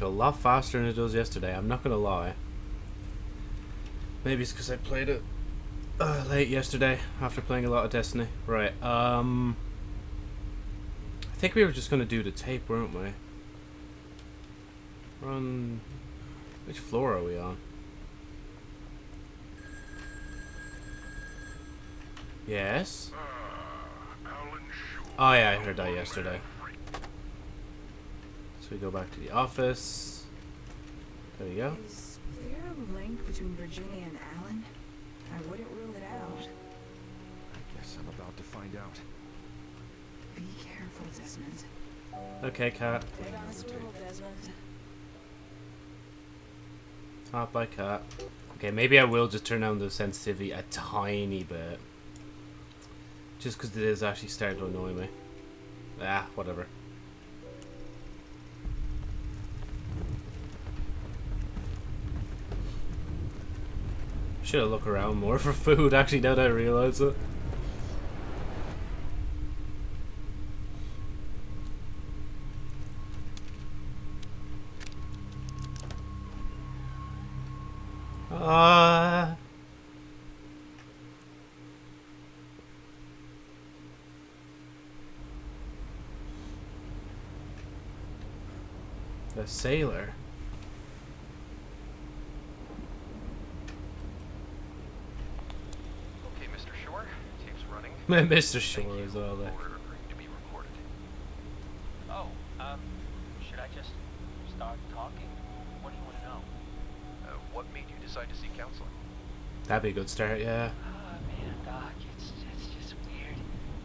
a lot faster than it does yesterday. I'm not gonna lie. Maybe it's because I played it uh, late yesterday after playing a lot of Destiny. Right. Um. I think we were just gonna do the tape, weren't we? We're on. Which floor are we on? Yes. Oh yeah, I heard that yesterday. So we go back to the office. There we go. Is there a link between Virginia and Alan? I wouldn't rule it out. I guess I'm about to find out. Be careful, Desmond. Okay, cat. Head on a swivel, Desmond. Hot by cat. Okay, maybe I will just turn down the sensitivity a tiny bit. Just because it is actually starting to annoy me. Ah, whatever. Should have looked around more for food, actually, now that I realize it. Ah. the sailor. Okay, Mr. Shore, tape's running. Mr. Thank Shore you is all there. for agreeing to be recorded. Oh, um, should I just start talking? What do you want to know? Uh, what made you decide to seek counseling? That'd be a good start, yeah. Ah, man, Doc, it's it's just weird.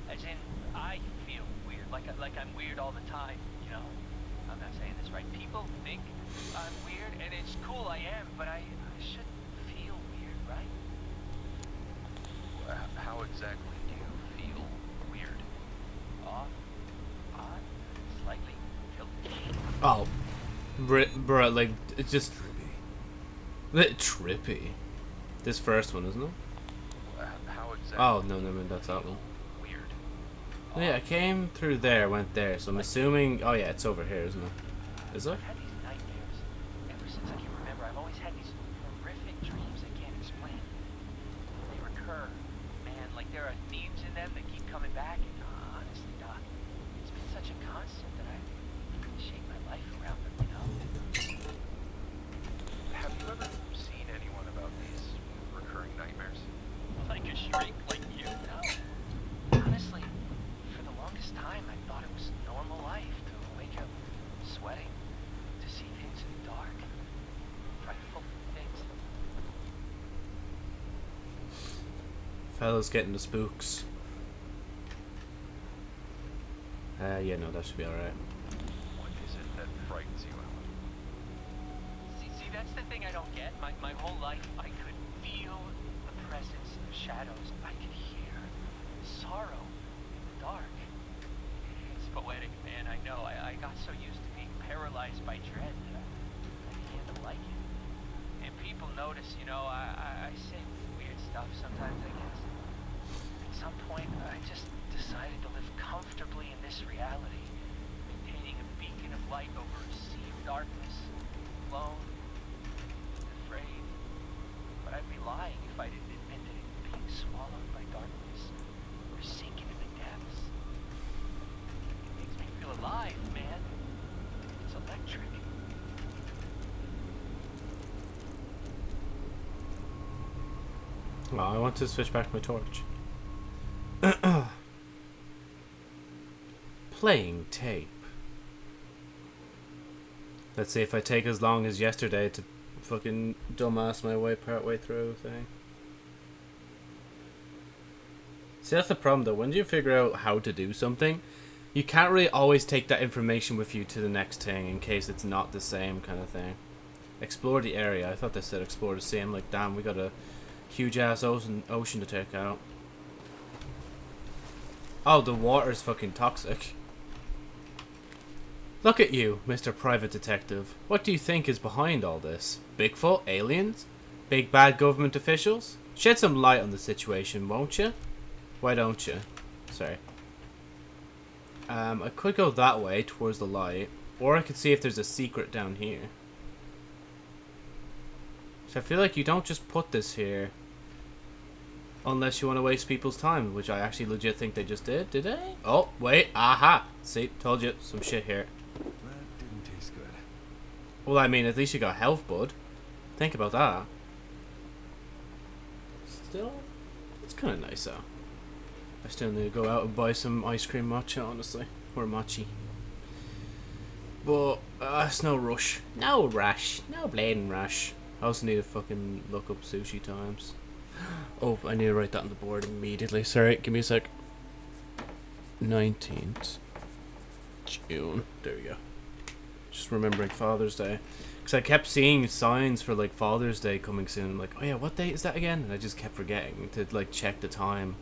As in, I feel weird, like I, like I'm weird all the time. You know, I'm not saying this right. People think I'm weird, and it's cool I am, but I, I shouldn't feel weird, right? How exactly do you feel weird? Off, odd, slightly guilty. Oh, br bro, like it's just Trippy. trippy. This first one, isn't it? How exactly? Oh no, no, no, that's that one. Weird. Yeah, I came through there, went there, so I'm assuming. Oh yeah, it's over here, isn't it? Is it? I've had these nightmares ever since I can remember. I've always had these horrific dreams I can't explain. They recur, man. Like there are themes in them that keep coming back. And honestly, Doc, it's been such a constant that I shape my life around them. You know? Have you ever seen anyone about these recurring nightmares? Like a shrink, like you. No. Honestly, for the longest time, I thought it was normal life to wake up sweating, to see things in the dark, frightful things. Fellas getting the spooks. Uh, yeah, no, that should be alright. What is it that frightens you, Alan? See, see, that's the thing I don't get. My, my whole life, I could feel the presence of shadows. I could hear sorrow in the dark. It's poetic, man. I know. I, I got so used to being paralyzed by dread that I, I began to like it. And people notice, you know, I, I, I say weird stuff sometimes, I guess. At some point, I just decided to live comfortably in this reality, maintaining a beacon of light over a sea of darkness, alone, afraid. But I'd be lying if I didn't admit that it being swallowed by darkness or sinking in the depths. It makes me feel alive, man. It's electric. Oh, I want to switch back to my torch. Playing tape. Let's see if I take as long as yesterday to fucking dumbass my way part way through thing. See, that's the problem though. When you figure out how to do something, you can't really always take that information with you to the next thing in case it's not the same kind of thing. Explore the area. I thought they said explore the. I'm like, damn, we got a huge ass ocean to take out. Oh, the water's fucking toxic. Look at you, Mr. Private Detective. What do you think is behind all this? Bigfoot? Aliens? Big bad government officials? Shed some light on the situation, won't you? Why don't you? Sorry. Um, I could go that way, towards the light. Or I could see if there's a secret down here. So I feel like you don't just put this here unless you want to waste people's time, which I actually legit think they just did. Did they? Oh, wait. Aha. See, told you. Some shit here. That didn't taste good. Well, I mean, at least you got health, bud. Think about that. Still, it's kind of nice, though. I still need to go out and buy some ice cream matcha, honestly. Or mochi. But, uh, it's no rush. No rush. No blading rush. I also need to fucking look up sushi times. Oh, I need to write that on the board immediately. Sorry, give me a sec. 19th June. There we go. Just remembering Father's Day. Because I kept seeing signs for like Father's Day coming soon. I'm like, oh yeah, what date is that again? And I just kept forgetting to like check the time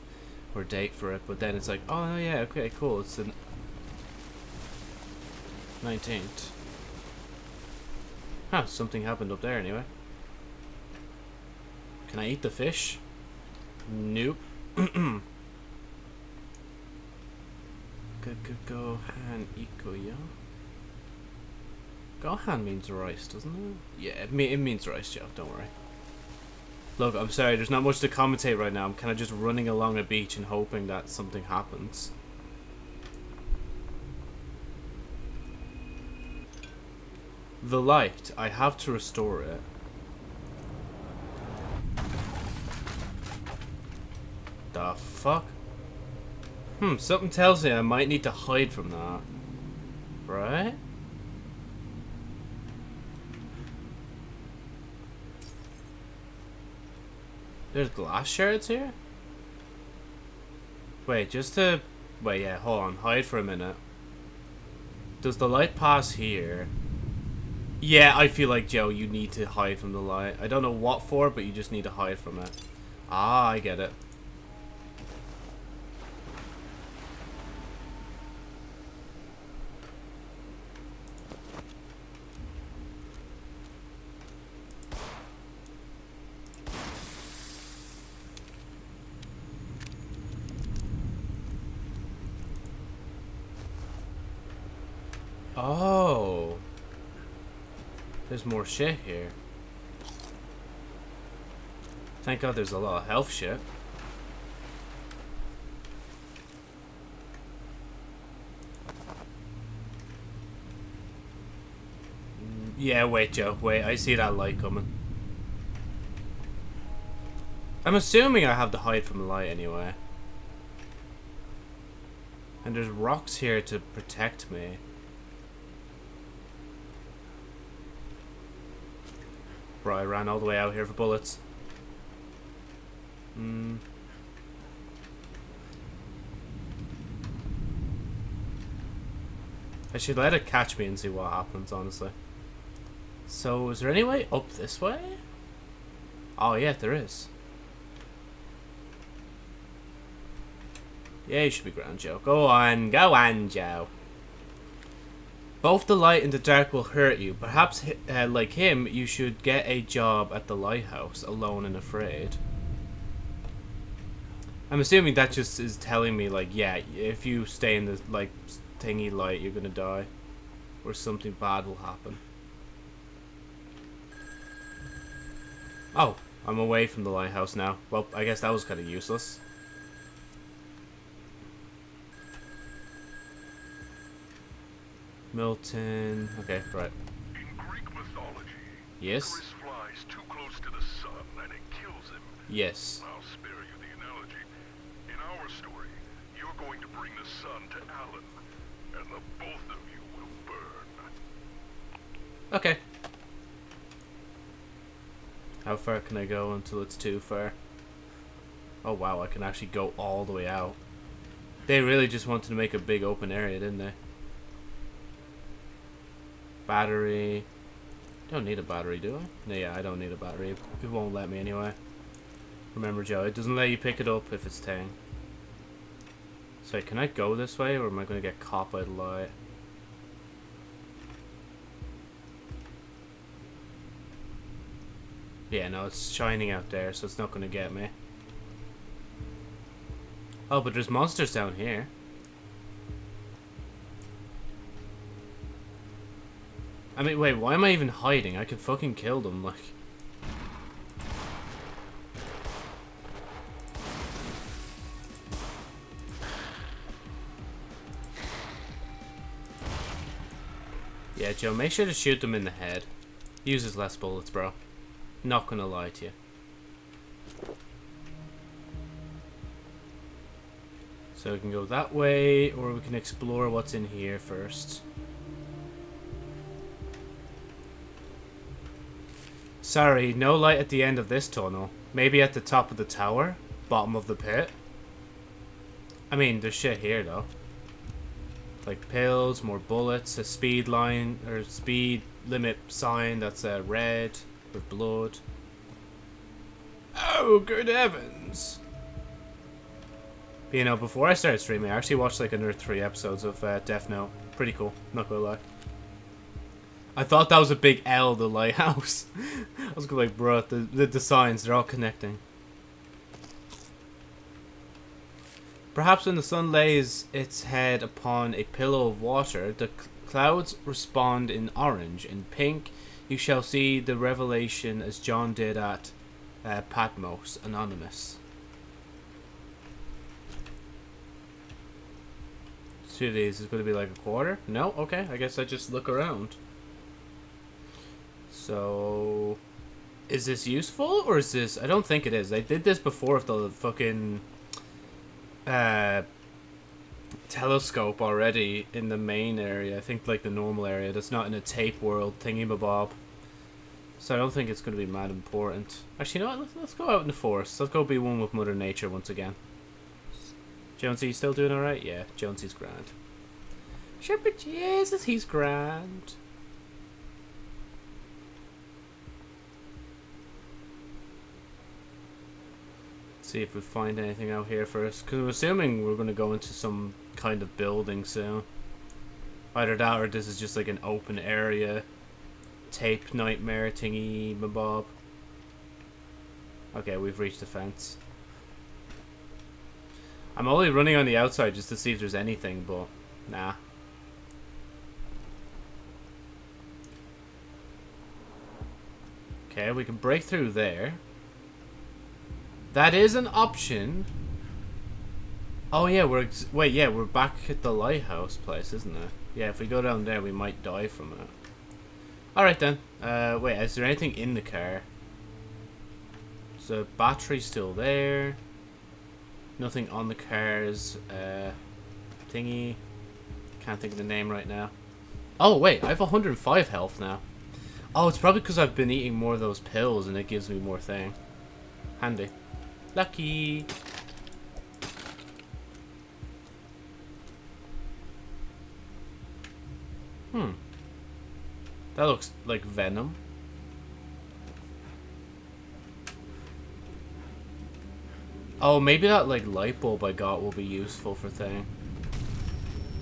or date for it. But then it's like, oh yeah, okay, cool. It's the 19th. Huh, something happened up there anyway. Can I eat the fish? Nope. go go Gohan Ikoya. Gohan means rice, doesn't it? Yeah, it, it means rice, Joe. Don't worry. Look, I'm sorry. There's not much to commentate right now. I'm kind of just running along a beach and hoping that something happens. The light. I have to restore it. The fuck? Hmm, something tells me I might need to hide from that. Right? There's glass shards here? Wait, just to... Wait, yeah, hold on. Hide for a minute. Does the light pass here? Yeah, I feel like, Joe, you need to hide from the light. I don't know what for, but you just need to hide from it. Ah, I get it. Oh. There's more shit here. Thank God there's a lot of health shit. Mm, Yeah, wait, Joe. Wait, I see that light coming. I'm assuming I have to hide from the light anyway. And there's rocks here to protect me. Bro, I ran all the way out here for bullets. Hmm. I should let it catch me and see what happens, honestly. So, is there any way up this way? Oh, yeah, there is. Yeah, you should be ground, Joe. Go on, go on, Joe. Both the light and the dark will hurt you. Perhaps, uh, like him, you should get a job at the lighthouse, alone and afraid. I'm assuming that just is telling me, like, yeah, if you stay in the, like, thingy light, you're gonna die. Or something bad will happen. Oh, I'm away from the lighthouse now. Well, I guess that was kind of useless. Milton. Okay, right. In Greek mythology, Yes. Icarus flies too close to the sun and it kills him. Yes. I'll spare you the analogy. In our story, you're going to bring the sun to Alan, and the both of you will burn. Okay. How far can I go until it's too far? Oh wow, I can actually go all the way out. They really just wanted to make a big open area, didn't they? Battery. Don't need a battery, do I? No, yeah, I don't need a battery. It won't let me anyway. Remember, Joe, it doesn't let you pick it up if it's Tang. So, can I go this way, or am I going to get caught by the light? Yeah, no, it's shining out there, so it's not going to get me. Oh, but there's monsters down here. I mean, wait, why am I even hiding? I could fucking kill them, like. Yeah, Joe, make sure to shoot them in the head. Uses less bullets, bro. Not gonna lie to you. So we can go that way, or we can explore what's in here first. Sorry, no light at the end of this tunnel. Maybe at the top of the tower? Bottom of the pit? I mean, there's shit here, though. Like pills, more bullets, a speed line, or speed limit sign that's uh, red with blood. Oh, good heavens! You know, before I started streaming, I actually watched like another three episodes of uh, Death Note. Pretty cool, not gonna lie. I thought that was a big L, the lighthouse. I was like, bro, the, the, the signs, they're all connecting. Perhaps when the sun lays its head upon a pillow of water, the cl clouds respond in orange. In pink, you shall see the revelation as John did at uh, Patmos, Anonymous. Two of these is going to be like a quarter? No? Okay, I guess I just look around. So, is this useful or is this? I don't think it is. I did this before with the fucking uh, telescope already in the main area. I think like the normal area. That's not in a tape world thingy bob. So I don't think it's going to be mad important. Actually, you know what? Let's, let's go out in the forest. Let's go be one with Mother Nature once again. Jonesy, you still doing alright? Yeah, Jonesy's grand. Shepherd Jesus, he's grand. See if we find anything out here first. Because I'm assuming we're going to go into some kind of building soon. Either that or this is just like an open area. Tape nightmare thingy mabob. Okay, we've reached the fence. I'm only running on the outside just to see if there's anything, but nah. Okay, we can break through there. That is an option. Oh yeah, we're wait, yeah, we're back at the lighthouse place, isn't it? Yeah, if we go down there, we might die from it. All right then. Uh, wait, is there anything in the car? So battery's still there. Nothing on the car's uh, thingy. Can't think of the name right now. Oh wait, I have 105 health now. Oh, it's probably because I've been eating more of those pills and it gives me more thing. Handy. Lucky. Hmm. That looks like venom. Oh, maybe that like light bulb I got will be useful for thing.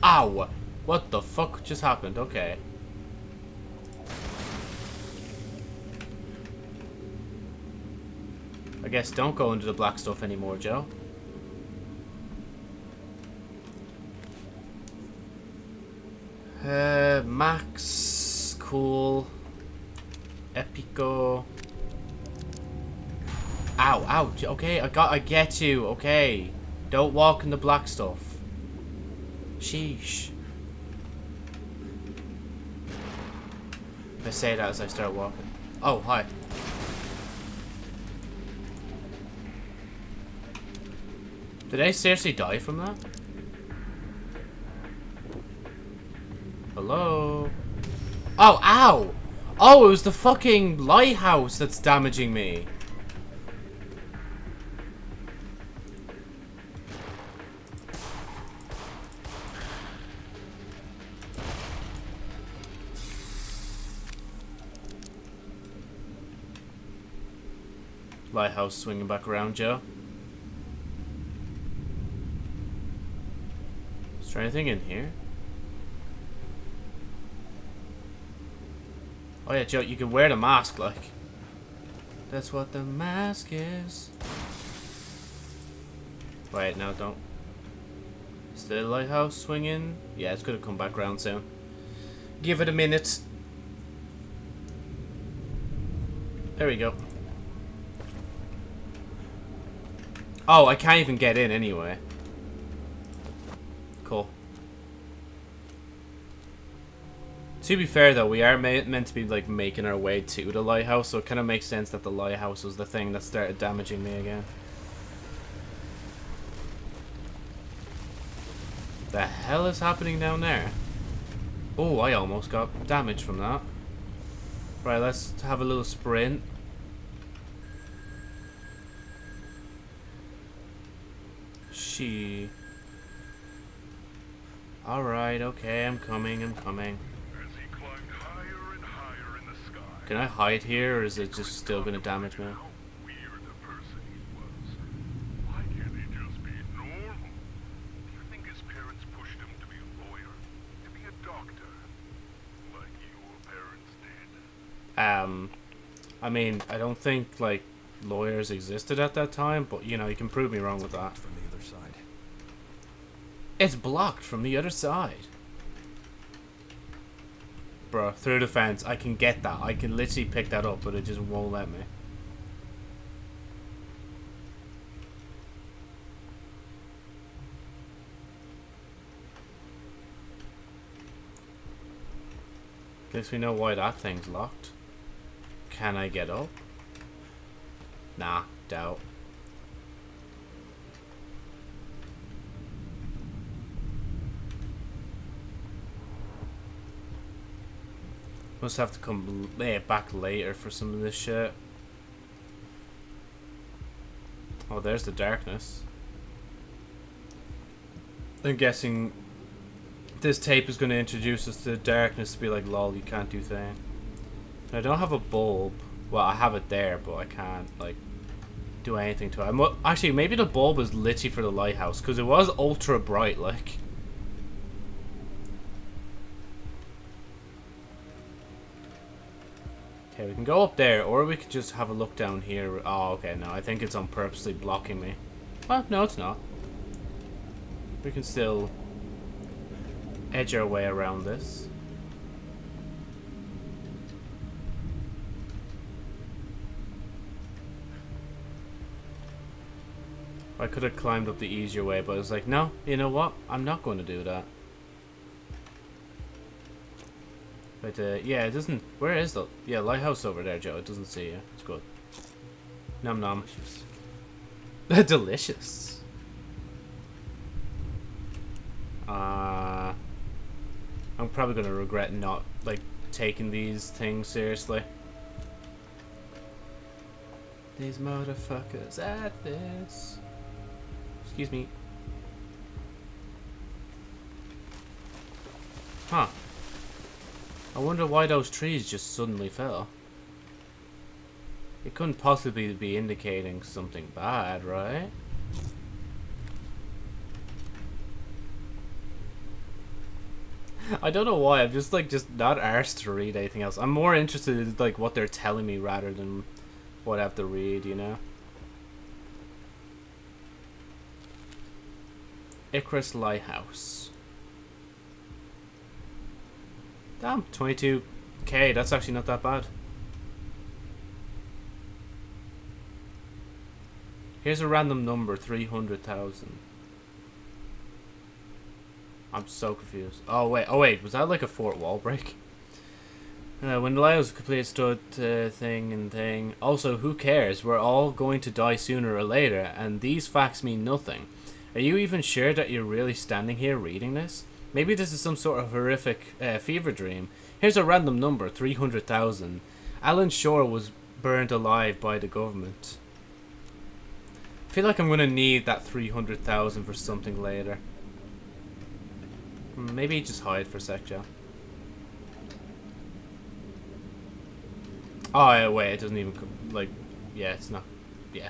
Ow! What the fuck just happened? Okay. I guess don't go into the black stuff anymore, Joe. Uh, Max, cool. Epico. Ow, ow. Okay, I got, I get you. Okay, don't walk in the black stuff. Sheesh. I say that as I start walking. Oh, hi. Did I seriously die from that? Hello? Oh, ow! Oh, it was the fucking lighthouse that's damaging me. Lighthouse swinging back around, Joe. Is there anything in here? Oh yeah, Joe, you can wear the mask, like. That's what the mask is. Wait, no, don't. Is the lighthouse swinging? Yeah, it's gonna come back around soon. Give it a minute. There we go. Oh, I can't even get in anyway. Cool. To be fair, though, we are meant to be like making our way to the lighthouse, so it kind of makes sense that the lighthouse was the thing that started damaging me again. The hell is happening down there? Oh, I almost got damage from that. Right, let's have a little sprint. She. Alright, okay, I'm coming, I'm coming. As he climbed higher and higher in the sky, Can I hide here, or is it just still gonna damage me? how weird a person he was. Why can't he just be normal? Do you think his parents pushed him to be a lawyer? To be a doctor? Like your parents did? Um, I mean, I don't think, like, lawyers existed at that time, but, you know, you can prove me wrong with that. From the other side. It's blocked from the other side. Bro, through the fence. I can get that. I can literally pick that up, but it just won't let me. Guess we know why that thing's locked. Can I get up? Nah, doubt. Must have to come eh, back later for some of this shit. Oh, there's the darkness. I'm guessing this tape is going to introduce us to the darkness to be like, lol, you can't do thing. I don't have a bulb. Well, I have it there, but I can't, like, do anything to it. I'm, actually, maybe the bulb is literally for the lighthouse, because it was ultra bright, like. Okay, we can go up there, or we could just have a look down here. Oh, okay, no, I think it's on purposely blocking me. Well, no, it's not. We can still edge our way around this. I could have climbed up the easier way, but I was like, no, you know what? I'm not going to do that. But, uh, yeah, it doesn't... Where is the... Yeah, lighthouse over there, Joe. It doesn't see you. It's good. Nom nom. Delicious. Uh... I'm probably going to regret not, like, taking these things seriously. These motherfuckers at this. Excuse me. Huh. I wonder why those trees just suddenly fell. It couldn't possibly be indicating something bad, right? I don't know why, I'm just like just not arsed to read anything else. I'm more interested in like what they're telling me rather than what I have to read, you know? Icarus Lighthouse. Damn, 22k, that's actually not that bad. Here's a random number, 300,000. I'm so confused. Oh wait, oh wait, was that like a fort wall break? Uh, when the lighthouse completed stood uh, thing and thing. Also, who cares? We're all going to die sooner or later, and these facts mean nothing. Are you even sure that you're really standing here reading this? Maybe this is some sort of horrific uh, fever dream. Here's a random number, 300,000. Alan Shore was burned alive by the government. I feel like I'm going to need that 300,000 for something later. Hmm, Maybe just hide for a sec, Joe. Oh, yeah, wait, it doesn't even, like, yeah, it's not, yeah.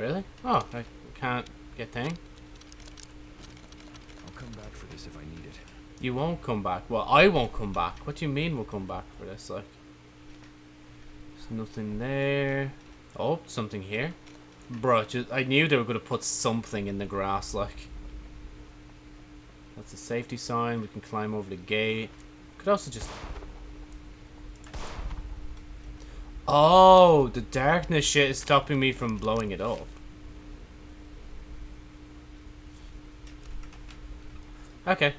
Really? Oh, I can't get thing. I'll come back for this if I need it. You won't come back. Well, I won't come back. What do you mean we'll come back for this? Like, there's nothing there. Oh, something here. Bro, just, I knew they were going to put something in the grass, like. That's a safety sign. We can climb over the gate. Could also just... Oh, the darkness shit is stopping me from blowing it up. Okay.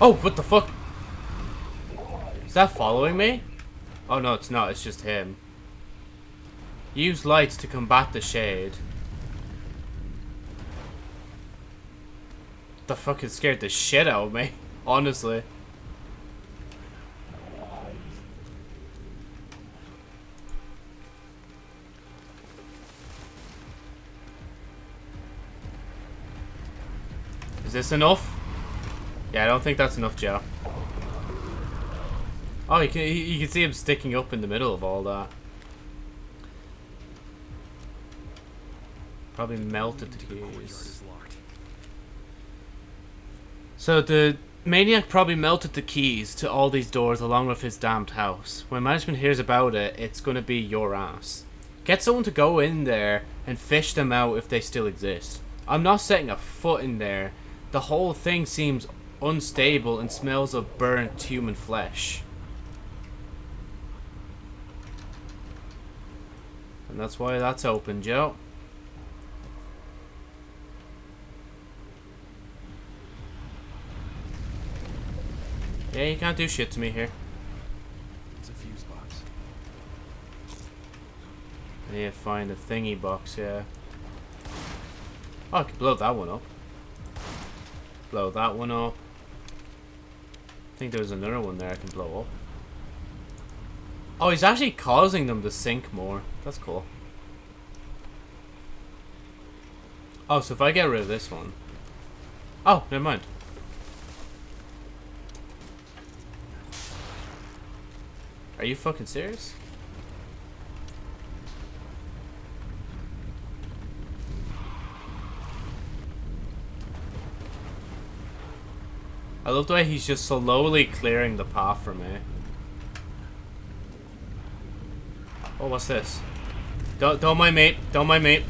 Oh, what the fuck? Is that following me? Oh no, it's not. It's just him. Use lights to combat the shade. The fuck it scared the shit out of me. Honestly. Is this enough? Yeah, I don't think that's enough, Joe. Oh, you can you can see him sticking up in the middle of all that. Probably melted the keys. So the maniac probably melted the keys to all these doors along with his damned house. When management hears about it, it's gonna be your ass. Get someone to go in there and fish them out if they still exist. I'm not setting a foot in there. The whole thing seems unstable and smells of burnt human flesh. And that's why that's open, Joe. Yeah, you can't do shit to me here. It's a fuse box. I need to find a thingy box, yeah. Oh, I can blow that one up. Blow that one up. I think there's another one there I can blow up. Oh, he's actually causing them to sink more. That's cool. Oh, so if I get rid of this one... Oh, never mind. Are you fucking serious? I love the way he's just slowly clearing the path for me. Oh, what's this? Don't, don't mind me. Don't mind me.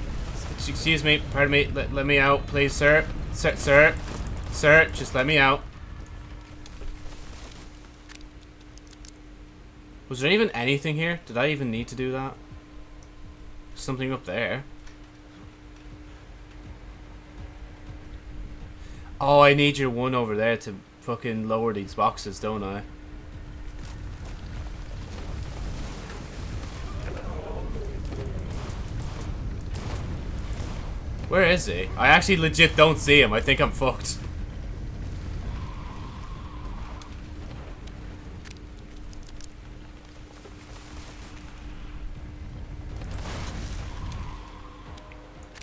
Excuse me. Pardon me. Let, let me out, please, sir. Sir, sir. Sir, just let me out. Was there even anything here? Did I even need to do that? Something up there. Oh, I need your one over there to fucking lower these boxes, don't I? Where is he? I actually legit don't see him. I think I'm fucked.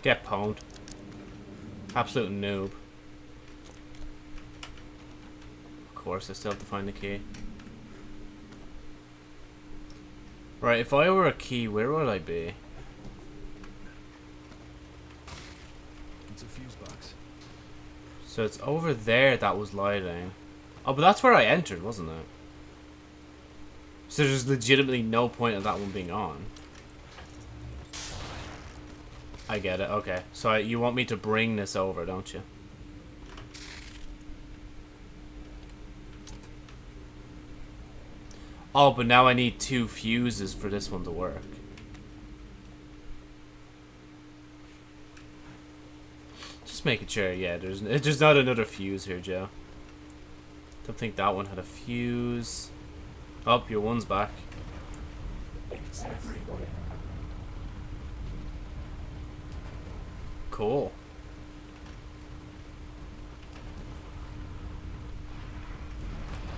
Get pwned. Absolute noob. Of course, I still have to find the key. Right, if I were a key, where would I be? It's a fuse box. So it's over there that was lighting. Oh, but that's where I entered, wasn't it? So there's legitimately no point of that one being on. I get it, okay. So I, you want me to bring this over, don't you? Oh, but now I need two fuses for this one to work. Just making sure, yeah, there's, there's not another fuse here, Joe. Don't think that one had a fuse. Oh, your one's back. Cool.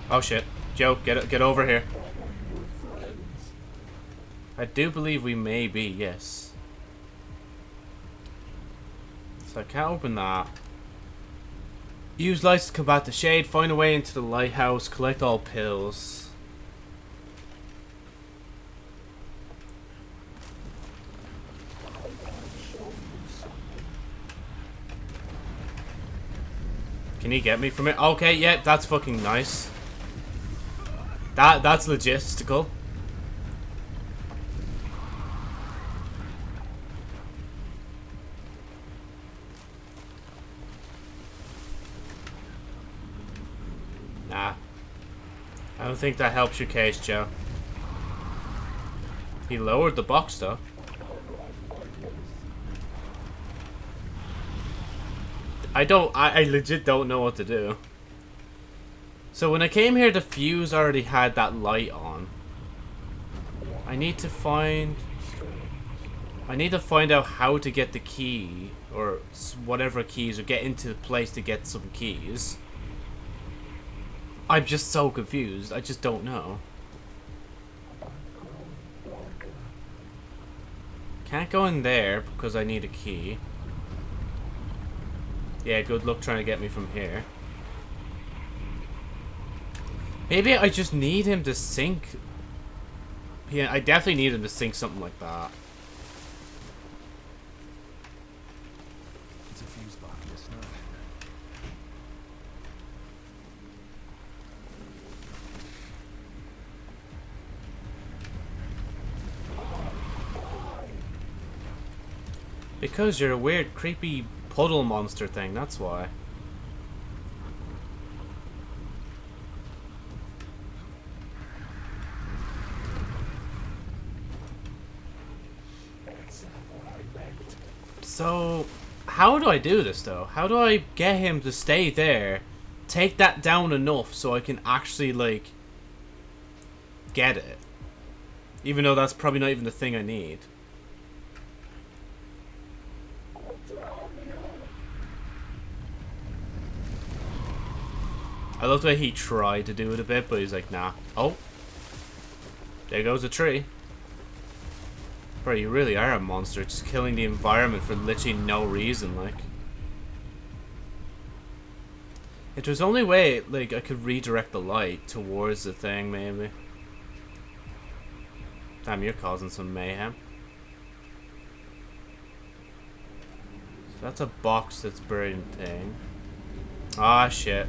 Oh shit. Joe, get get over here. I do believe we may be, yes. So I can't open that. Use lights to combat the shade, find a way into the lighthouse, collect all pills. Can he get me from it? Okay, yeah, that's fucking nice. That that's logistical. Nah. I don't think that helps your case, Joe. He lowered the box, though. I don't, I, I legit don't know what to do. So when I came here, the fuse already had that light on. I need to find... I need to find out how to get the key, or whatever keys, or get into the place to get some keys. I'm just so confused. I just don't know. Can't go in there because I need a key. Yeah, good luck trying to get me from here. Maybe I just need him to sink. Yeah, I definitely need him to sink something like that. It's a fuse box. It's not. Because you're a weird, creepy puddle monster thing, that's why. So, how do I do this though? How do I get him to stay there, take that down enough so I can actually, like, get it? Even though that's probably not even the thing I need. I love the way he tried to do it a bit, but he's like, nah. Oh. There goes a tree. Bro, you really are a monster, just killing the environment for literally no reason, like. If there's only way, like, I could redirect the light towards the thing, maybe. Damn, you're causing some mayhem. So that's a box that's burning thing. Ah, shit.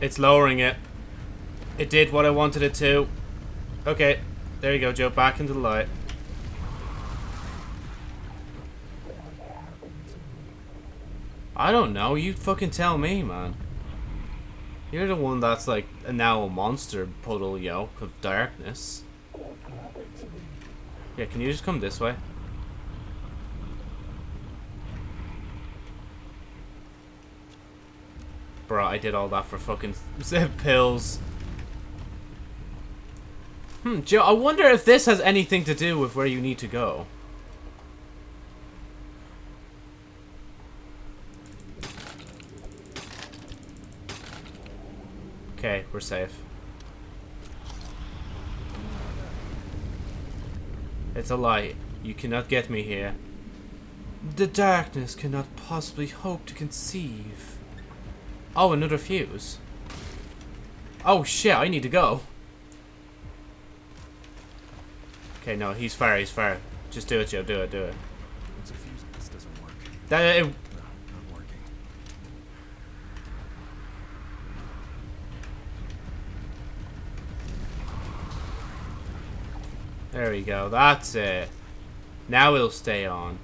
It's lowering it. It did what I wanted it to. Okay. There you go, Joe. Back into the light. I don't know. You fucking tell me, man. You're the one that's like a now a monster puddle yoke of darkness. Yeah, can you just come this way? Bro, I did all that for fucking pills. Hmm, Joe, I wonder if this has anything to do with where you need to go. Okay, we're safe. It's a light. You cannot get me here. The darkness cannot possibly hope to conceive. Oh, another fuse. Oh shit, I need to go. Okay, no, he's far, he's far. Just do it, Joe, do it, do it. It's a fuse. This doesn't work. That, it, No, not working. there we go, that's it. Now it'll stay on.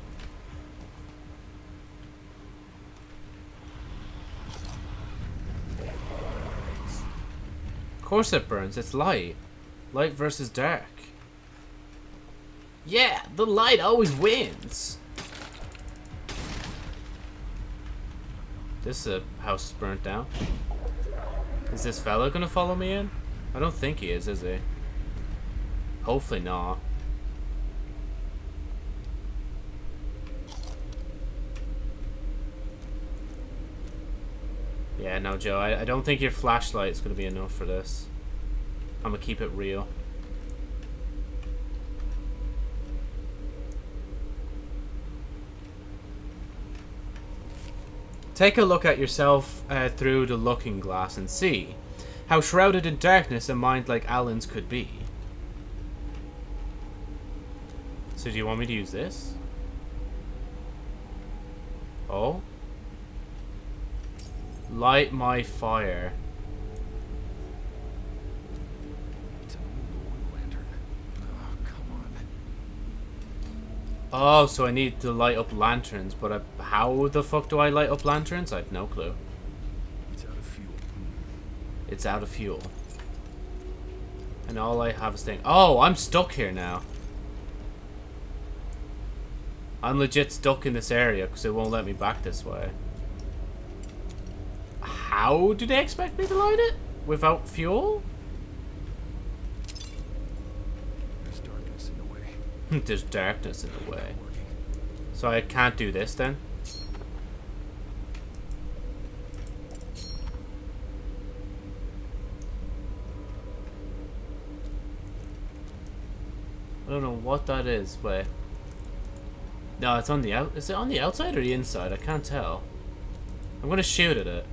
Of course it burns, it's light. Light versus dark. Yeah, the light always wins. This uh, house is burnt down. Is this fella gonna follow me in? I don't think he is, is he? Hopefully not. Yeah, no, Joe, I, I don't think your flashlight is going to be enough for this. I'm going to keep it real. Take a look at yourself uh, through the looking glass and see how shrouded in darkness a mind like Alan's could be. So do you want me to use this? Oh? Light my fire. Oh, so I need to light up lanterns, but I, how the fuck do I light up lanterns? I have no clue. It's out of fuel. It's out of fuel. And all I have is thing. Oh, I'm stuck here now. I'm legit stuck in this area because it won't let me back this way. How do they expect me to light it? Without fuel? There's darkness in the way. There's darkness in the way. So I can't do this then? I don't know what that is, but... No, it's on the out. Is it on the outside or the inside? I can't tell. I'm gonna shoot at it.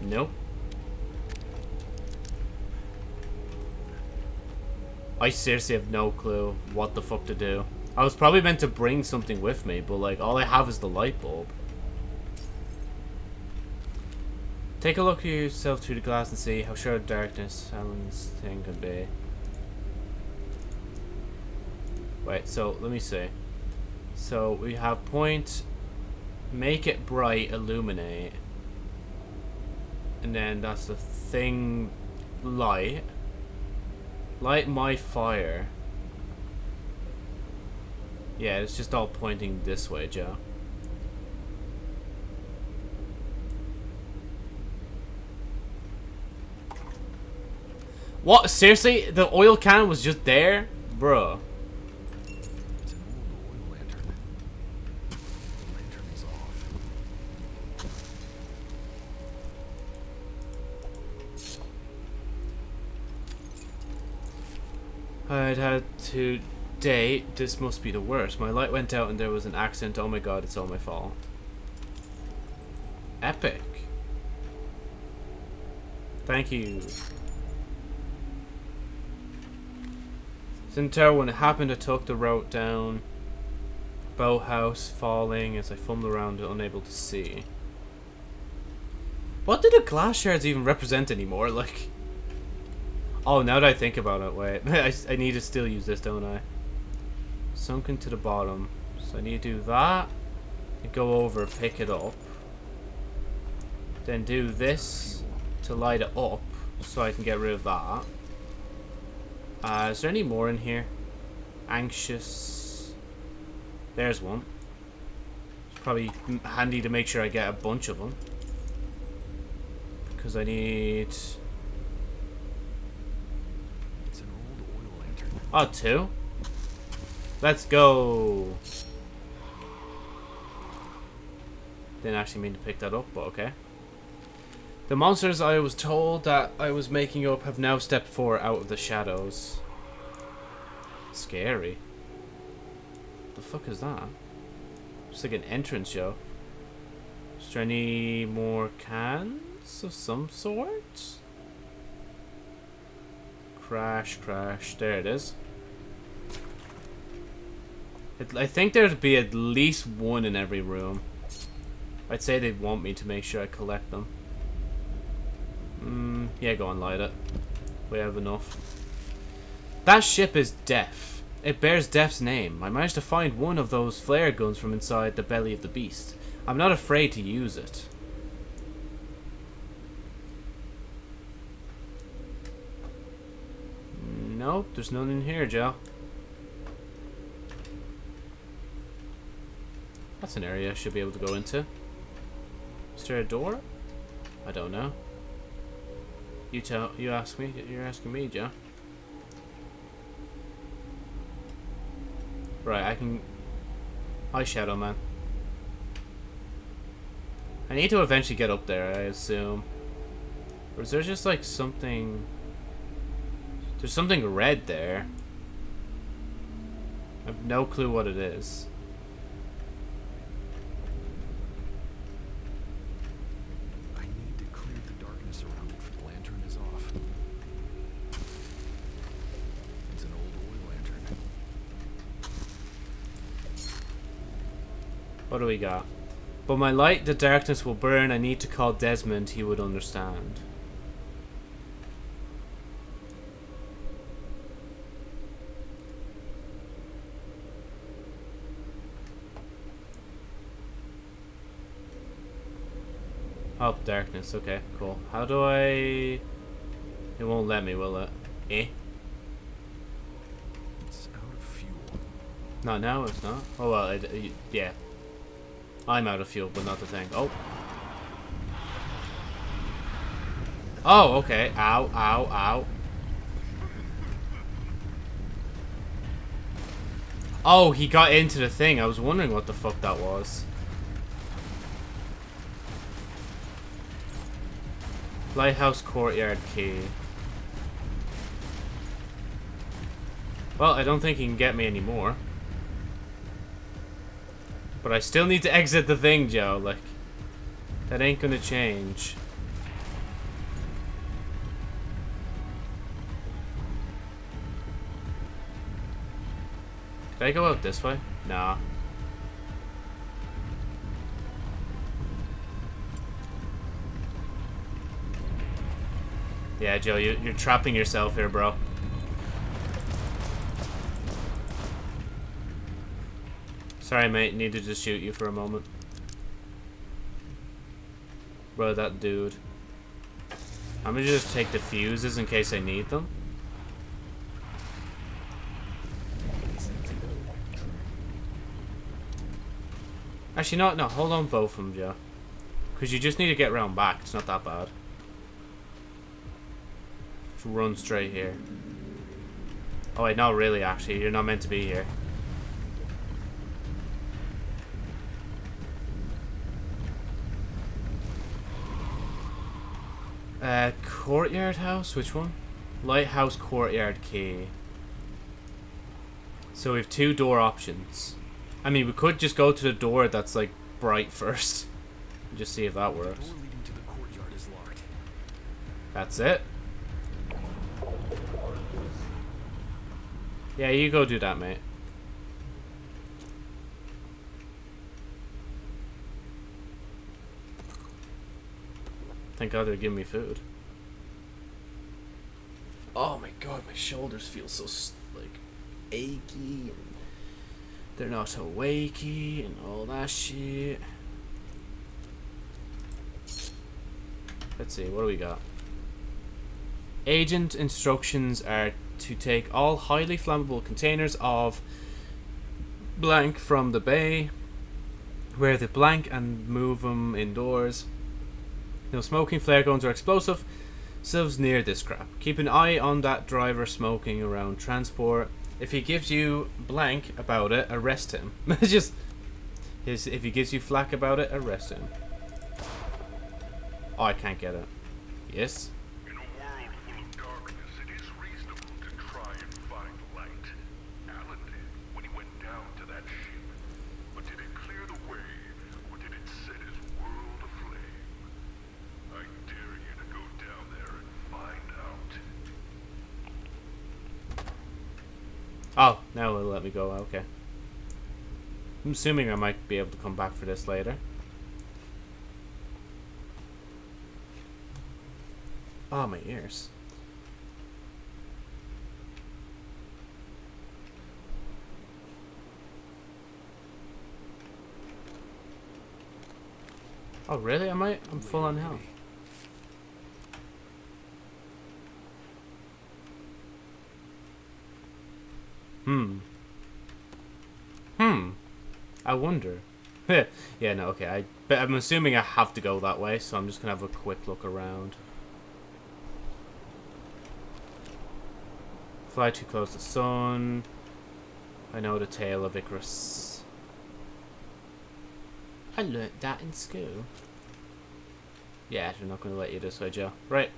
Nope. I seriously have no clue what the fuck to do. I was probably meant to bring something with me, but like all I have is the light bulb. Take a look at yourself through the glass and see how sure darkness Alan's thing can be. Wait, so let me see. So we have point, make it bright, illuminate. And then that's the thing, light. Light my fire. Yeah, it's just all pointing this way, Joe. What? Seriously? The oil can was just there? Bruh. I'd had to date. This must be the worst. My light went out and there was an accident. Oh my god, it's all my fault. Epic. Thank you. Sinter, when it happened, I took the route down. Boathouse falling as I fumbled around, unable to see. What do the glass shards even represent anymore? Like, oh, now that I think about it, wait, I, I need to still use this, don't I? Sunken to the bottom, so I need to do that. Go over, pick it up. Then do this to light it up, so I can get rid of that. Uh, is there any more in here? Anxious. There's one. It's probably handy to make sure I get a bunch of them. Because I need... It's an old oil lantern. Oh, two? Let's go! Didn't actually mean to pick that up, but okay. The monsters I was told that I was making up have now stepped forward out of the shadows. Scary. The fuck is that? It's like an entrance show. Is there any more cans of some sort? Crash, crash. There it is. It, I think there'd be at least one in every room. I'd say they'd want me to make sure I collect them. Mm, yeah, go on, light it. We have enough. That ship is Death. It bears Death's name. I managed to find one of those flare guns from inside the belly of the beast. I'm not afraid to use it. Nope, there's none in here, Joe. That's an area I should be able to go into. Is there a door? I don't know. You tell. You ask me. You're asking me, Joe. Right, I can. Hi, Shadow Man. I need to eventually get up there. I assume. Or is there just like something? There's something red there. I have no clue what it is. I need to clear the darkness around it. The lantern is off. It's an old oil lantern. What do we got? But my light, the darkness will burn. I need to call Desmond. He would understand. Oh, darkness. Okay, cool. How do I... It won't let me, will it? Eh? It's out of fuel. No, now it's not. Oh, well, it, it- yeah. I'm out of fuel, but not the tank. Oh. Oh, okay. Ow, ow, ow. Oh, he got into the thing. I was wondering what the fuck that was. Lighthouse Courtyard Key. Well, I don't think he can get me anymore. But I still need to exit the thing, Joe. Like, that ain't gonna change. Did I go out this way? Nah. Yeah, Joe, you, you're trapping yourself here, bro. Sorry, mate. Needed to shoot you for a moment. Bro, that dude. I'm gonna just take the fuses in case I need them. Actually, no, no. Hold on both of them, Joe. Because you just need to get round back. It's not that bad. Just run straight here. Oh, wait, not really, actually. You're not meant to be here. Uh, courtyard house? Which one? Lighthouse courtyard key. So we have two door options. I mean, we could just go to the door that's like bright first. Just see if that works. door leading to the courtyard is locked. That's it. Yeah, you go do that, mate. Thank God they're giving me food. Oh my God, my shoulders feel so like achy. And they're not so wakey and all that shit. Let's see, what do we got? Agent instructions are to take all highly flammable containers of blank from the bay, wear the blank and move them indoors. No smoking, flare guns, or explosive Sieves near this crap. Keep an eye on that driver smoking around transport. If he gives you blank about it, arrest him. Just. If he gives you flack about it, arrest him. Oh, I can't get it. Yes. In a world full of darkness, it is reasonable to try and find light. Alan did when he went down to that ship. But did it clear the way, or did it set his world aflame? I dare you to go down there and find out. Oh, go. Okay. I'm assuming I might be able to come back for this later. Oh, my ears. Oh, really? Am I? I'm full on health. Hmm. I wonder. yeah, no, okay. I, but I'm assuming I have to go that way, so I'm just gonna have a quick look around. Fly too close to the sun. I know the tale of Icarus. I learnt that in school. Yeah, they're not gonna let you this way, Joe. Right.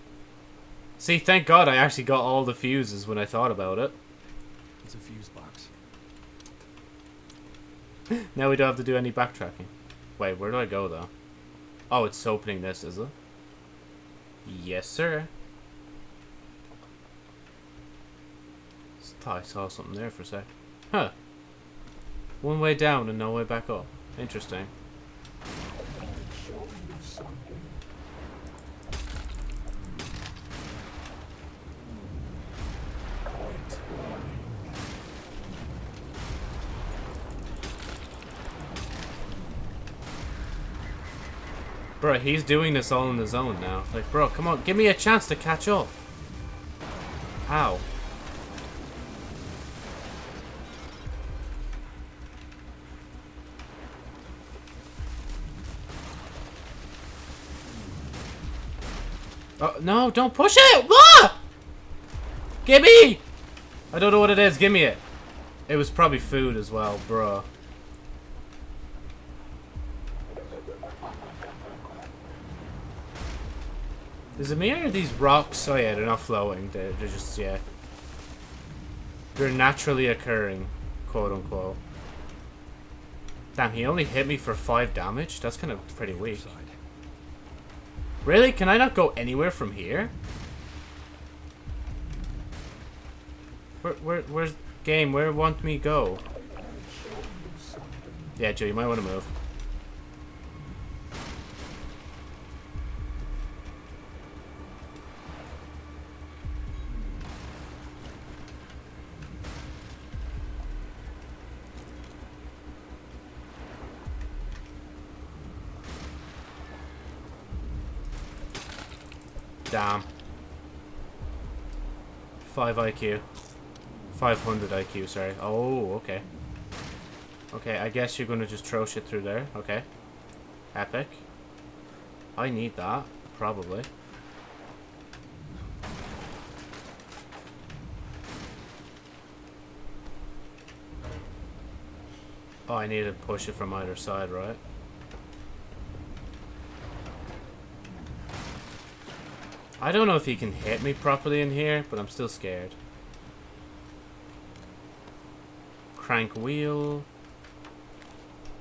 See, thank God I actually got all the fuses when I thought about it. It's a fuse box. Now we don't have to do any backtracking. Wait, where do I go though? Oh, it's opening this, is it? Yes, sir. Thought I saw something there for a sec. Huh. One way down and no way back up. Interesting. He's doing this all on his own now. Like, bro, come on, give me a chance to catch up. How? Oh, no, don't push it! What? Gimme! I don't know what it is, give me it. It was probably food as well, bro. Is it me or these rocks? Oh yeah, they're not flowing. They're, they're just, yeah. They're naturally occurring, quote unquote. Damn, he only hit me for 5 damage? That's kind of pretty weak. Really? Can I not go anywhere from here? Where, where, where's game? Where want me go? Yeah, Joe, you might want to move. Damn. 5 IQ. 500 IQ, sorry. Oh, okay. Okay, I guess you're gonna just throw shit through there. Okay. Epic. I need that, probably. Oh, I need to push it from either side, right? I don't know if he can hit me properly in here, but I'm still scared. Crank wheel.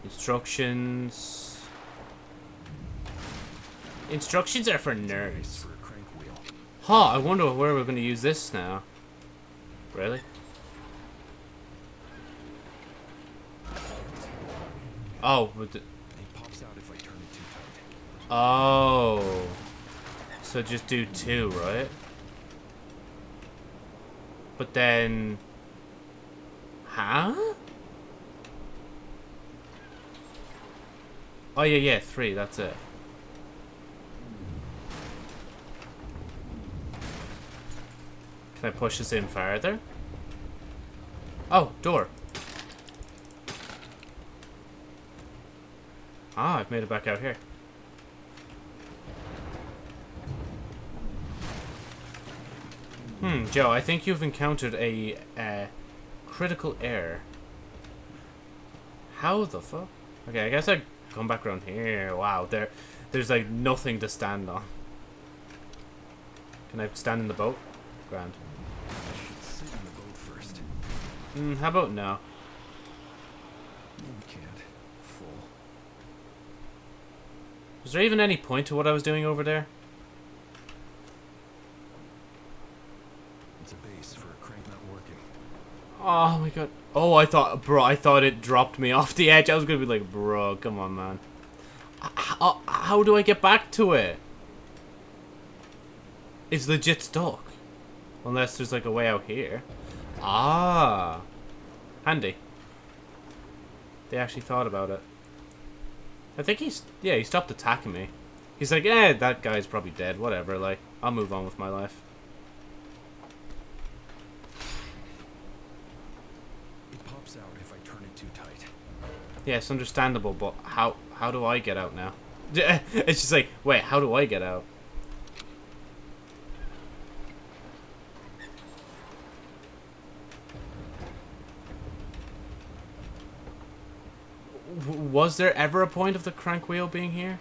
Instructions. Instructions are for nerds. for a crank wheel. Huh, I wonder where we're going to use this now. Really? Oh, but the, It pops out if I turn it too tight. Oh. So just do two, right? But then... Huh? Oh, yeah, yeah, three, that's it. Can I push this in farther? Oh, door. Ah, I've made it back out here. Hmm, Joe, I think you've encountered a uh, critical error. How the fuck? Okay, I guess I come back around here. Wow, there, there's like nothing to stand on. Can I stand in the boat? Grand. I should sit in the boat first. Hmm, how about now? No, we can't. Full. Was there even any point to what I was doing over there? It's a base for a crank not working. Oh my god. Oh, I thought, bro, I thought it dropped me off the edge. I was gonna be like, bro, come on, man. How, how do I get back to it? It's legit stuck. Unless there's like a way out here. Ah. Handy. They actually thought about it. I think he's, yeah, he stopped attacking me. He's like, eh, that guy's probably dead, whatever, like, I'll move on with my life. It pops out if I turn it too tight. Yeah, it's understandable, but how how do I get out now? It's just like, wait, how do I get out? W- Was there ever a point of the crank wheel being here?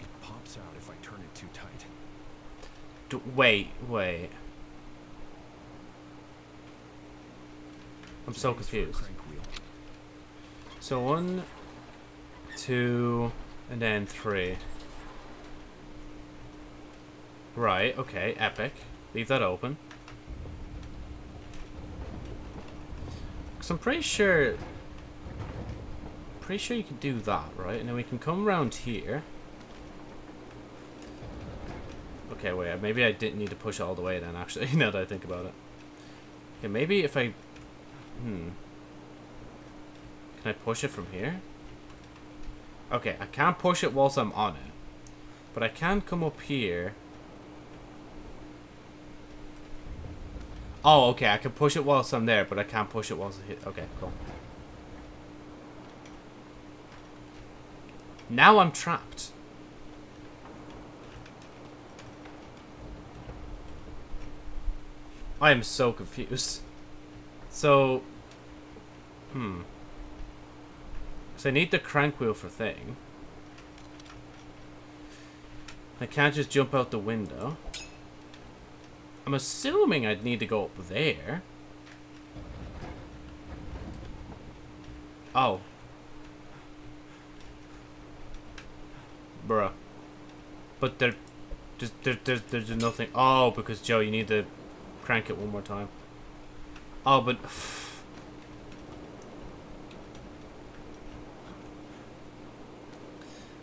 It pops out if I turn it too tight. D wait, wait. I'm so confused. So one, two, and then three. Right, okay, epic. Leave that open. Because I'm pretty sure pretty sure you can do that, right? And then we can come around here. Okay, wait, maybe I didn't need to push all the way then, actually, now that I think about it. Okay, maybe if I... Hmm. Can I push it from here? Okay, I can't push it whilst I'm on it. But I can come up here. Oh, okay, I can push it whilst I'm there, but I can't push it whilst I hit... Okay, cool. Now I'm trapped. I am so confused. So... Hmm. So I need the crank wheel for thing. I can't just jump out the window. I'm assuming I'd need to go up there. Oh. Bruh. But there, there's, there, there's, there's nothing. Oh, because Joe, you need to crank it one more time. Oh, but...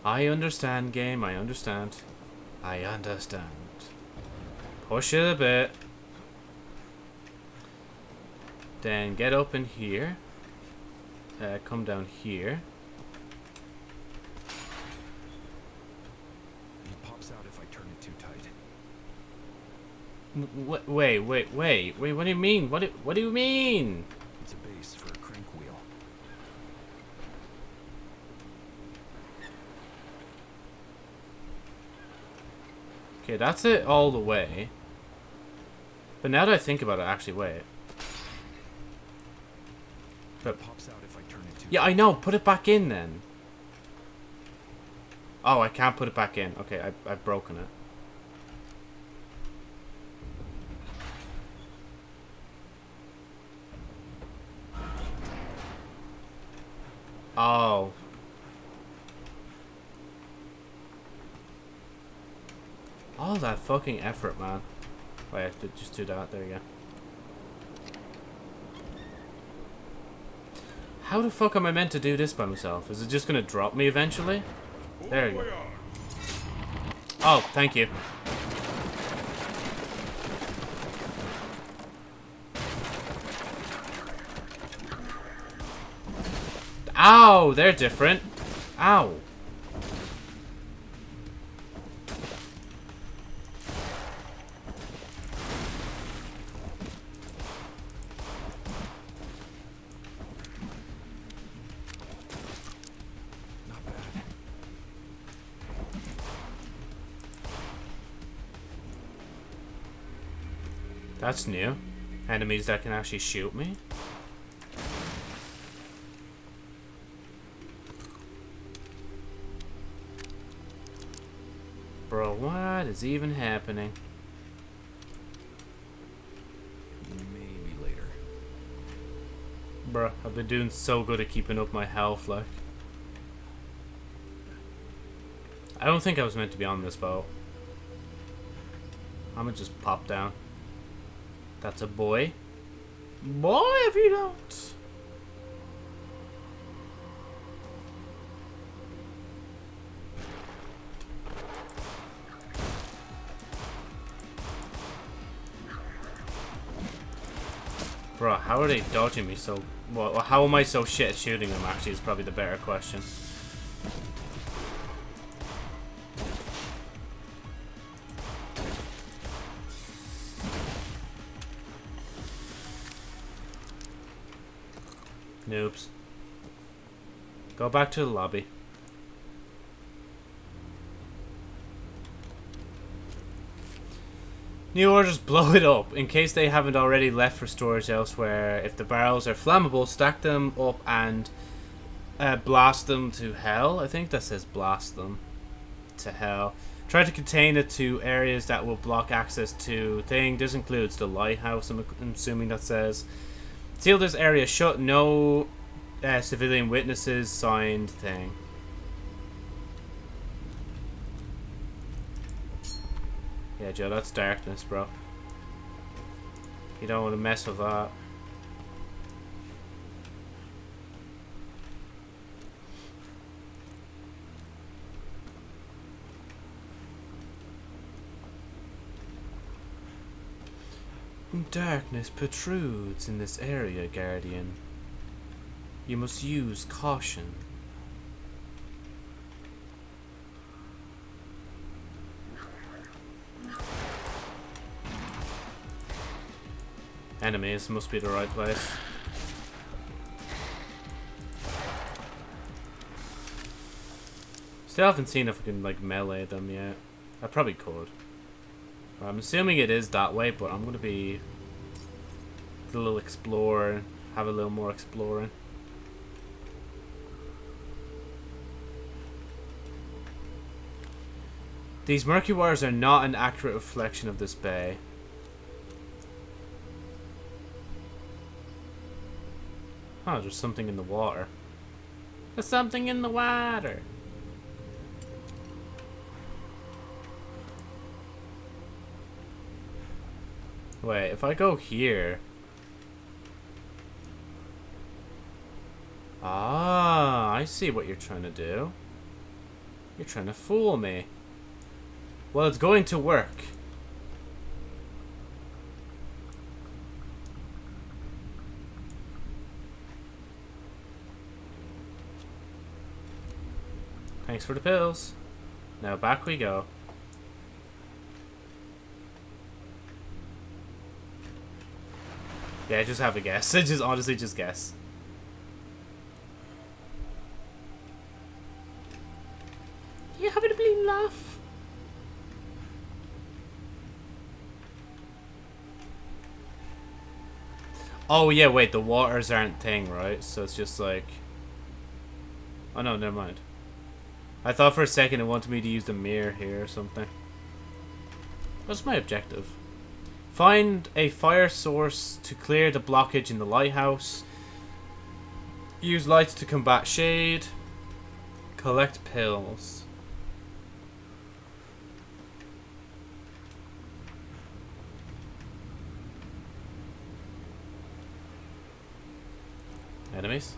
I understand, game. I understand. I understand. Push it a bit. Then get up in here. Uh, come down here. It pops out if I turn it too tight. W- w- Wait, wait, wait, wait. What do you mean? What do, what do you mean? It's a base for a crank wheel. Okay, that's it all the way. But now that I think about it, actually, wait. But It pops out if I turn it yeah, I know. Put it back in then. Oh, I can't put it back in. Okay, I, I've broken it. Oh. All that fucking effort, man. Wait, I have to just do that. There you go. How the fuck am I meant to do this by myself? Is it just gonna drop me eventually? There you go. Oh, thank you. Ow, they're different. Ow. That's new. Enemies that can actually shoot me. Is even happening? Maybe later. Bruh, I've been doing so good at keeping up my health, like. I don't think I was meant to be on this boat. I'm gonna just pop down. That's a boy. Boy, if you don't. Bro, how are they dodging me so... Well, how am I so shit at shooting them, actually, is probably the better question. Noobs. Go back to the lobby. New orders blow it up. In case they haven't already left for storage elsewhere, if the barrels are flammable, stack them up and uh, blast them to hell. I think that says blast them to hell. Try to contain it to areas that will block access to thing. This includes the lighthouse, I'm assuming that says. Seal this area shut. No uh, civilian witnesses signed thing. Joe. That's darkness, bro. You don't want to mess with that. Darkness protrudes in this area, Guardian. You must use caution. Enemies must be the right place. Still haven't seen if I can like melee them yet. I probably could. I'm assuming it is that way, but I'm gonna be a little explorer, have a little more exploring. These murky waters are not an accurate reflection of this bay. Oh, there's something in the water. There's something in the water. Wait, if I go here... Ah, I see what you're trying to do. You're trying to fool me. Well, it's going to work. Thanks for the pills. Now back we go. Yeah, just have a guess. just honestly just guess. You having a bleeding laugh? Oh yeah, wait, the waters aren't thing, right? So it's just like Oh no, never mind. I thought for a second it wanted me to use the mirror here or something. What's my objective? Find a fire source to clear the blockage in the lighthouse. Use lights to combat shade. Collect pills. Enemies?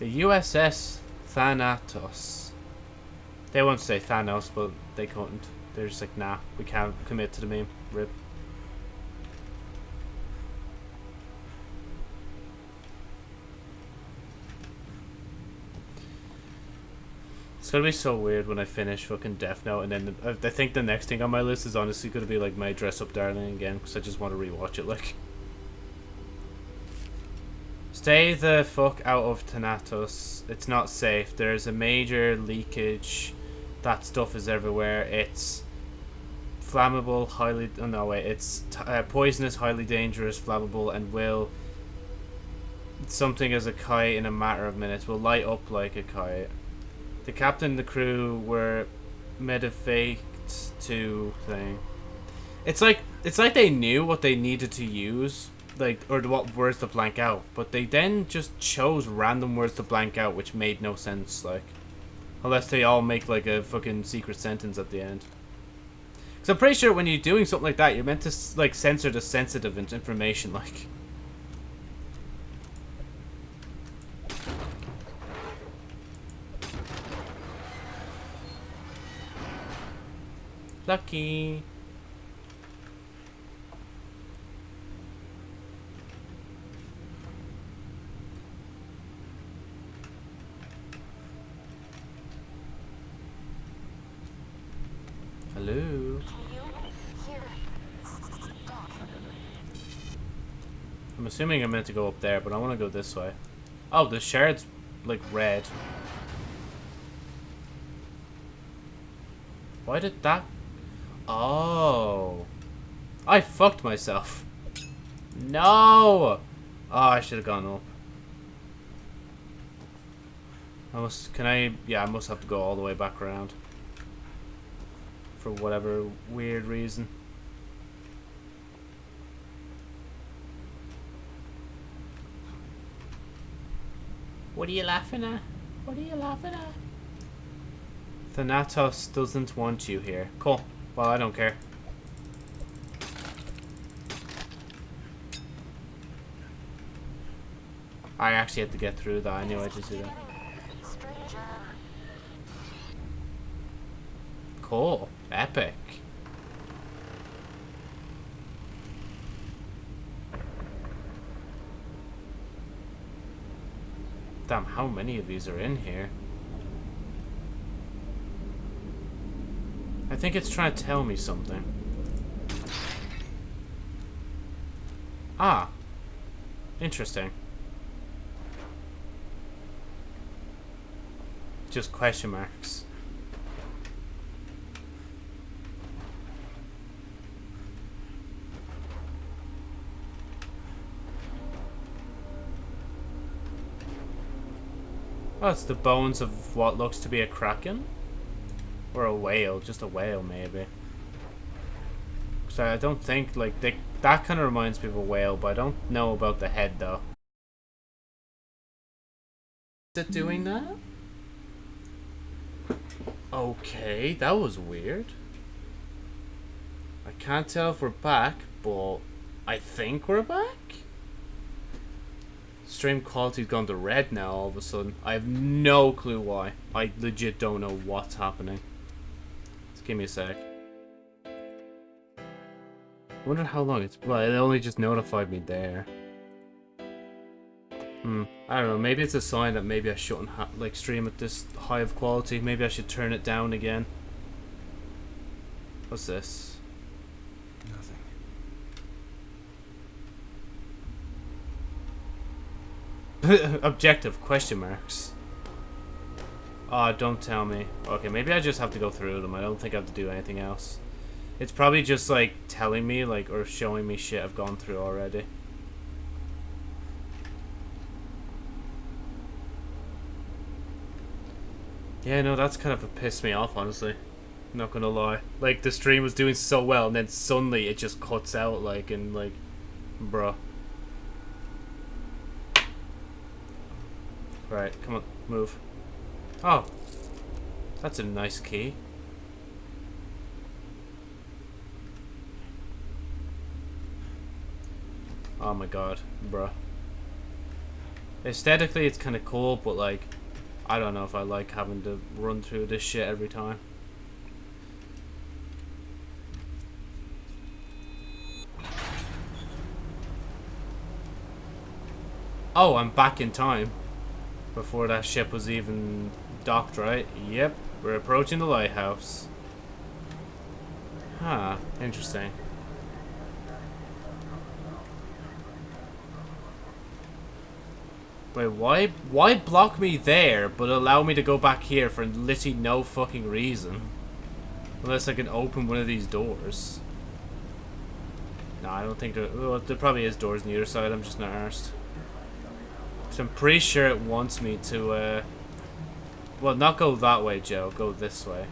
The USS Thanatos. They won't say Thanos, but they couldn't. They're just like, nah, we can't commit to the meme. Rip. It's gonna be so weird when I finish fucking Death Note, and then I think the next thing on my list is honestly gonna be like my Dress Up Darling again, because I just want to rewatch it. Like, stay the fuck out of Thanatos. It's not safe. There's a major leakage. That stuff is everywhere. It's flammable, highly. Oh no, wait. It's uh, poisonous, highly dangerous, flammable, and will something as a kite in a matter of minutes. Will light up like a kite. The captain and the crew were medevaced to thing. It's like it's like they knew what they needed to use, like or what words to blank out, but they then just chose random words to blank out, which made no sense. Like, unless they all make like a fucking secret sentence at the end. Because I'm pretty sure when you're doing something like that, you're meant to like censor the sensitive information, like. Lucky. Hello. I'm assuming I'm meant to go up there, but I want to go this way. Oh, the shard's like red. Why did that Oh. I fucked myself. No! Oh, I should have gone up. I must, can I, yeah, I must have to go all the way back around. For whatever weird reason. What are you laughing at? What are you laughing at? Thanatos doesn't want you here. Cool. Well, I don't care. I actually had to get through that. I knew I had to do that. Cool. Epic. Damn, how many of these are in here? I think it's trying to tell me something. Ah. Interesting. Just question marks. Oh, it's the bones of what looks to be a kraken? Or a whale, just a whale maybe. So I don't think, like, they, that kind of reminds me of a whale, but I don't know about the head though. Is it doing that? Okay, that was weird. I can't tell if we're back, but I think we're back? Stream quality's gone to red now all of a sudden. I have no clue why. I legit don't know what's happening. Just give me a sec. I wonder how long it's... Well, it only just notified me there. Hmm. I don't know. Maybe it's a sign that maybe I shouldn't like stream at this high of quality. Maybe I should turn it down again. What's this? Nothing. Objective question marks. Oh, don't tell me. Okay, maybe I just have to go through them. I don't think I have to do anything else. It's probably just like telling me like or showing me shit I've gone through already. Yeah, no, that's kind of pissed me off, honestly. Not gonna lie. Like, the stream was doing so well, and then suddenly it just cuts out, like, and, like, bruh. Right, come on, move. Oh. That's a nice key. Oh my god, bruh. Aesthetically, it's kind of cool, but, like, I don't know if I like having to run through this shit every time. Oh, I'm back in time. Before that ship was even docked, right? Yep, we're approaching the lighthouse. Huh, interesting. Wait, why why block me there, but allow me to go back here for literally no fucking reason? Unless I can open one of these doors. No, I don't think there... Well, there probably is doors on the other side, I'm just not arsed. I'm pretty sure it wants me to, uh... Well, not go that way, Joe. Go this way.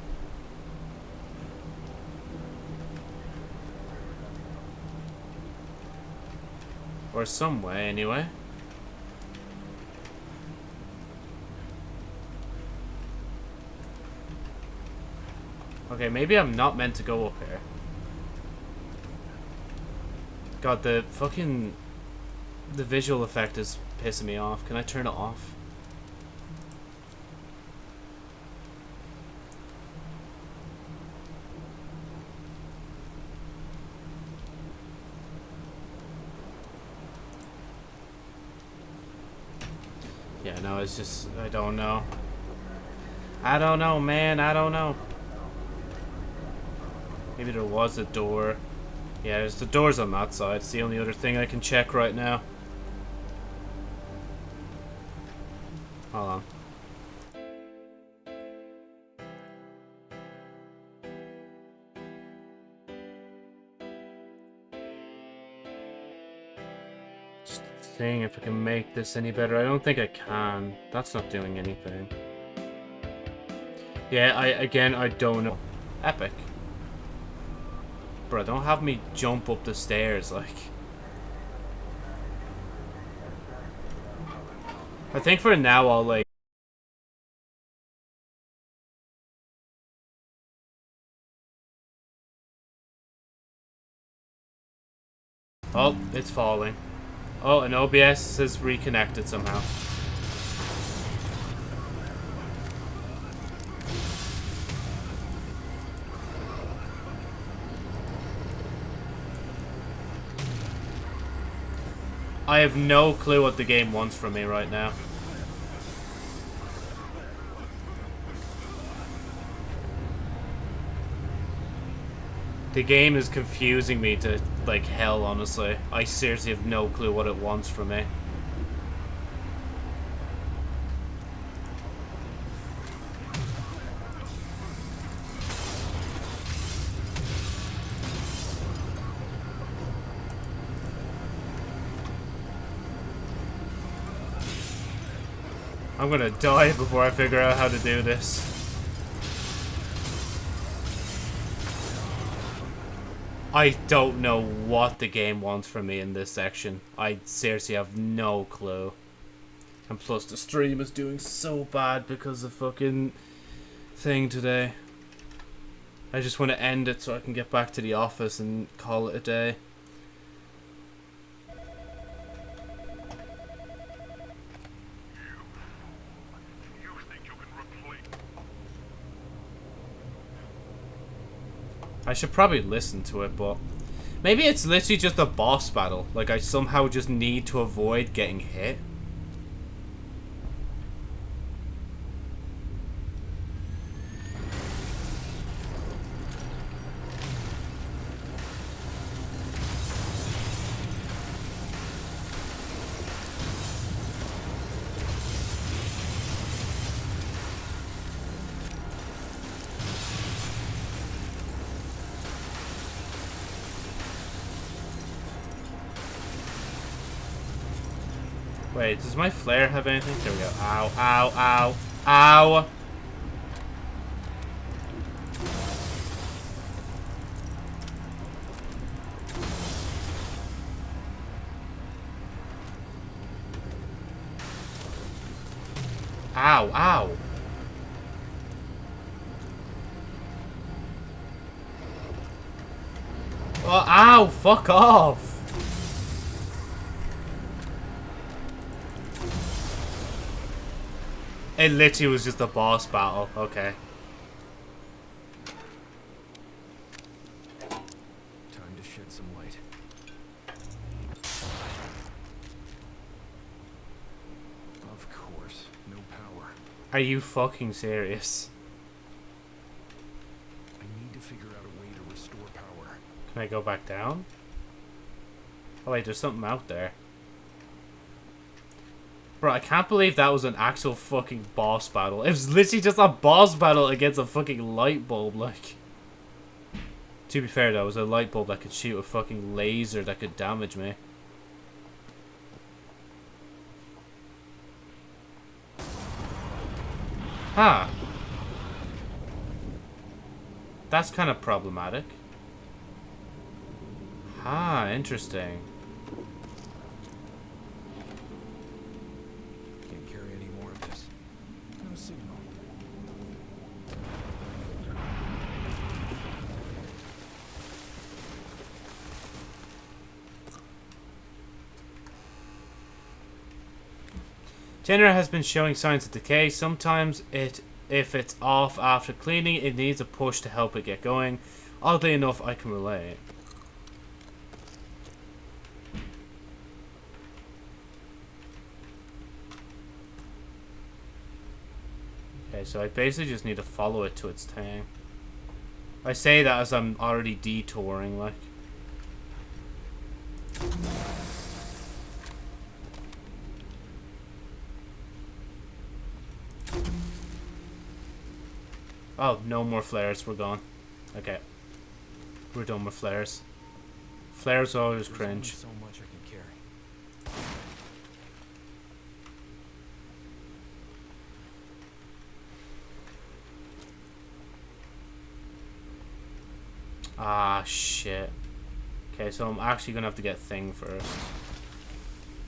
Or some way, anyway. Okay, maybe I'm not meant to go up here. God, the fucking... The visual effect is pissing me off. Can I turn it off? Yeah, no, it's just... I don't know. I don't know, man. I don't know. Maybe there was a door. Yeah, there's the doors on that side. It's the only other thing I can check right now. Hold on. Just seeing if I can make this any better. I don't think I can. That's not doing anything. Yeah, I again, I don't know. Epic. Bro, don't have me jump up the stairs, like. I think for now I'll, like... Oh, it's falling. Oh, and OBS has reconnected somehow. I have no clue what the game wants from me right now. The game is confusing me to, like, hell, honestly. I seriously have no clue what it wants from me. I'm gonna die before I figure out how to do this. I don't know what the game wants from me in this section. I seriously have no clue. And plus the stream is doing so bad because of fucking thing today. I just want to end it so I can get back to the office and call it a day. You think you can replace... I should probably listen to it, but maybe it's literally just a boss battle. Like I somehow just need to avoid getting hit. Wait, does my flare have anything? There we go. Ow, ow, ow, ow! Ow, ow! Oh, ow! Fuck off! It literally was just a boss battle. Okay. Time to shed some light. Of course, no power. Are you fucking serious? I need to figure out a way to restore power. Can I go back down? Oh wait, there's something out there. Bro, I can't believe that was an actual fucking boss battle. It was literally just a boss battle against a fucking light bulb, like. To be fair though, it was a light bulb that could shoot a fucking laser that could damage me. Huh. That's kind of problematic. Ah, interesting. Can't carry any more of this. No signal. Genera has been showing signs of decay. Sometimes it, if it's off after cleaning, it needs a push to help it get going. Oddly enough, I can relate. Okay, so I basically just need to follow it to its thing. I say that as I'm already detouring, like. Oh, no more flares. We're gone. Okay. We're done with flares. Flares always cringe. so much I can carry. Ah, shit. Okay, so I'm actually gonna have to get thing first.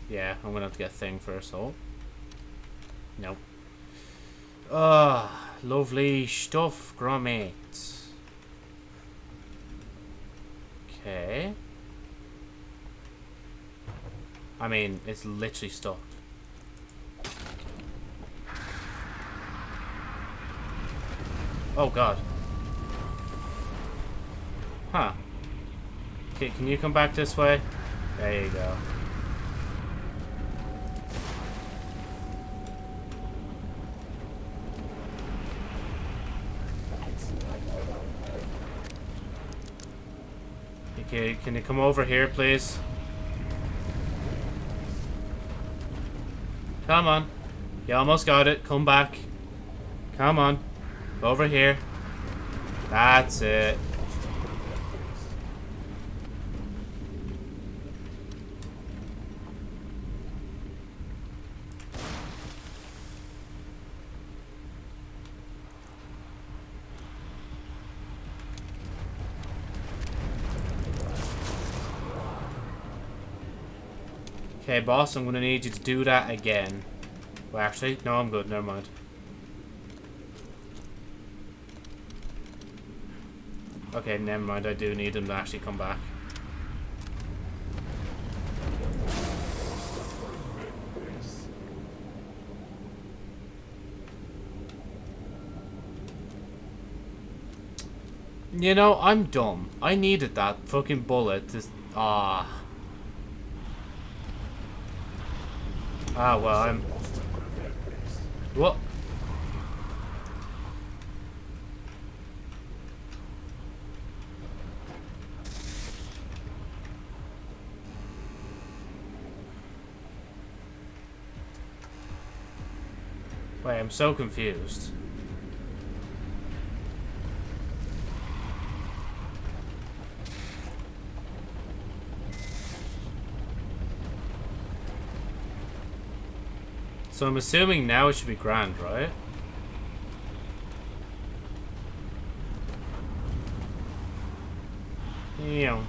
Yeah, I'm gonna have to get thing first. Oh. Nope. Ah, lovely stuff, Gromit. Okay. I mean, it's literally stopped. Oh god. Huh. Okay, can you come back this way? There you go. Okay, can you come over here, please? Come on. You almost got it. Come back. Come on. Over here. That's it. Okay, boss, I'm gonna need you to do that again. Well, actually, no, I'm good. Never mind. Okay, never mind. I do need them to actually come back. You know, I'm dumb. I needed that fucking bullet to... Ah. Ah, well, I'm... What? Wait, I'm so confused. So I'm assuming now it should be grand, right? Yeah.